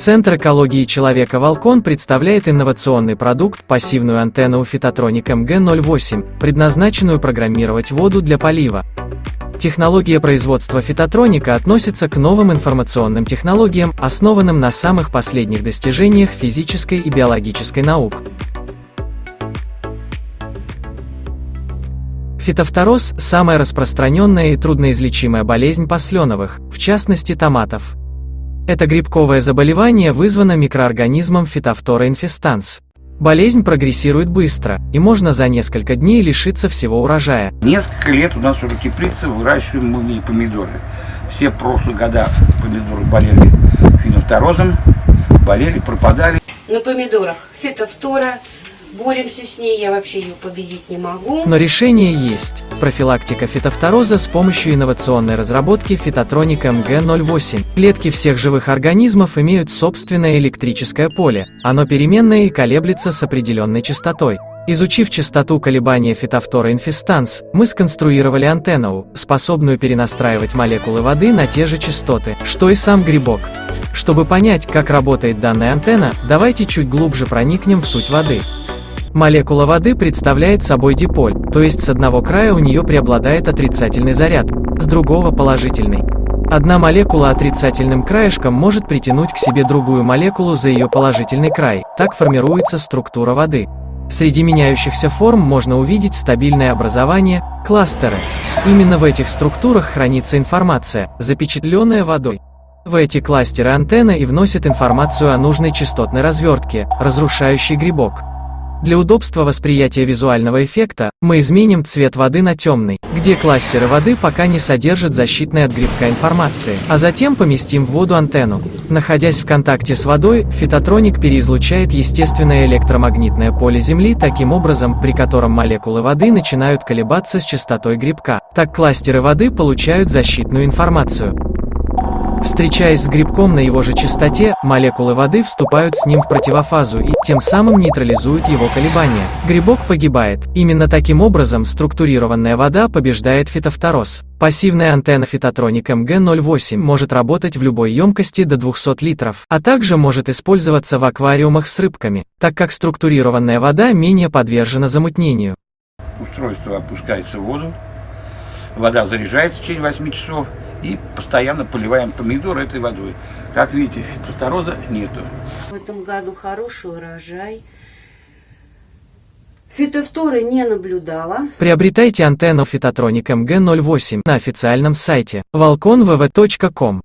Центр экологии человека «Волкон» представляет инновационный продукт – пассивную антенну Фитотроник МГ-08, предназначенную программировать воду для полива. Технология производства фитотроника относится к новым информационным технологиям, основанным на самых последних достижениях физической и биологической наук. Фитофтороз – самая распространенная и трудноизлечимая болезнь посленовых, в частности томатов. Это грибковое заболевание вызвано микроорганизмом фитофтора инфестанс. Болезнь прогрессирует быстро, и можно за несколько дней лишиться всего урожая. Несколько лет у нас в теплице выращиваем мы помидоры. Все прошлые года помидоры болели фитофторозом, болели, пропадали. На помидорах фитофтора, боремся с ней, я вообще ее победить не могу. Но решение есть. Профилактика фитофтороза с помощью инновационной разработки фитотроника МГ-08. Клетки всех живых организмов имеют собственное электрическое поле. Оно переменное и колеблется с определенной частотой. Изучив частоту колебания фитофтора инфестанс, мы сконструировали антенну, способную перенастраивать молекулы воды на те же частоты, что и сам грибок. Чтобы понять, как работает данная антенна, давайте чуть глубже проникнем в суть воды. Молекула воды представляет собой диполь, то есть с одного края у нее преобладает отрицательный заряд, с другого – положительный. Одна молекула отрицательным краешком может притянуть к себе другую молекулу за ее положительный край, так формируется структура воды. Среди меняющихся форм можно увидеть стабильное образование – кластеры. Именно в этих структурах хранится информация, запечатленная водой. В эти кластеры антенна и вносит информацию о нужной частотной развертке, разрушающей грибок. Для удобства восприятия визуального эффекта, мы изменим цвет воды на темный, где кластеры воды пока не содержат защитной от грибка информации, а затем поместим в воду антенну. Находясь в контакте с водой, фитотроник переизлучает естественное электромагнитное поле Земли таким образом, при котором молекулы воды начинают колебаться с частотой грибка. Так кластеры воды получают защитную информацию. Встречаясь с грибком на его же частоте, молекулы воды вступают с ним в противофазу и тем самым нейтрализуют его колебания. Грибок погибает. Именно таким образом структурированная вода побеждает фитофтороз. Пассивная антенна фитотроник МГ-08 может работать в любой емкости до 200 литров, а также может использоваться в аквариумах с рыбками, так как структурированная вода менее подвержена замутнению. Устройство опускается в воду, вода заряжается в течение 8 часов, и постоянно поливаем помидоры этой водой. Как видите, фитофтороза нету. В этом году хороший урожай. Фитофторы не наблюдала. Приобретайте антенну Фитотроник МГ-08 на официальном сайте volconvv.com.